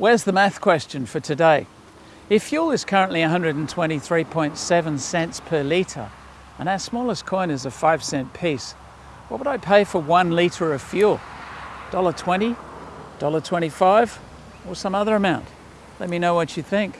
Where's the math question for today? If fuel is currently 123.7 cents per litre and our smallest coin is a 5 cent piece, what would I pay for one litre of fuel? $1.20, $1.25 or some other amount? Let me know what you think.